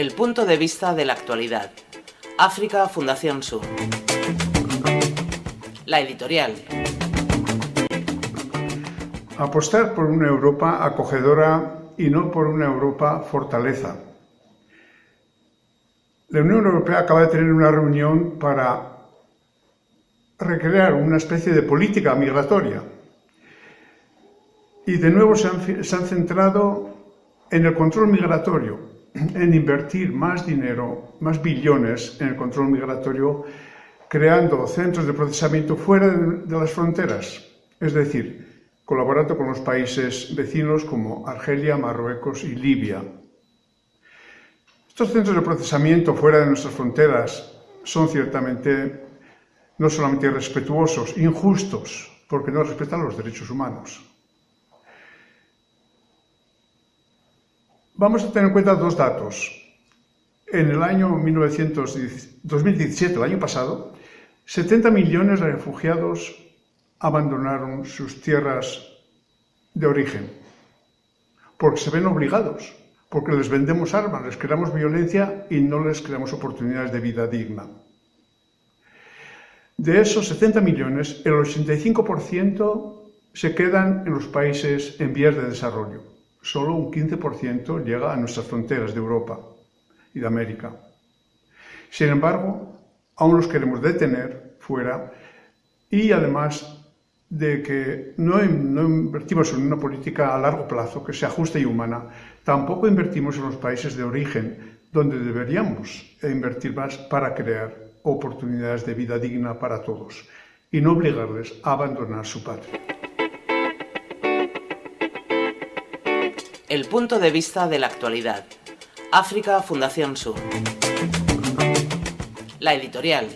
El punto de vista de la actualidad. África Fundación Sur. La editorial. Apostar por una Europa acogedora y no por una Europa fortaleza. La Unión Europea acaba de tener una reunión para recrear una especie de política migratoria. Y de nuevo se han, centrado en el control migratorio, en invertir más dinero, más billones en el control migratorio, creando centros de procesamiento fuera de las fronteras, es decir, colaborando con los países vecinos como Argelia, Marruecos y Libia. Estos centros de procesamiento fuera de nuestras fronteras son ciertamente no solamente irrespetuosos, injustos, porque no respetan los derechos humanos. Vamos a tener en cuenta dos datos. En el año 2017, el año pasado, 70 millones de refugiados abandonaron sus tierras de origen, porque se ven obligados, porque les vendemos armas, les creamos violencia y no les creamos oportunidades de vida digna. De esos 70 millones, el 85% se quedan en los países en vías de desarrollo. Solo un 15% llega a nuestras fronteras de Europa y de América. Sin embargo, aún los queremos detener fuera y además de que no, no, invertimos en una política a largo plazo que sea justa y humana, tampoco invertimos en los países de origen, donde deberíamos invertir más para crear oportunidades de vida digna para todos y no obligarles a abandonar su patria. El punto de vista de la actualidad. África Fundación Sur. La editorial.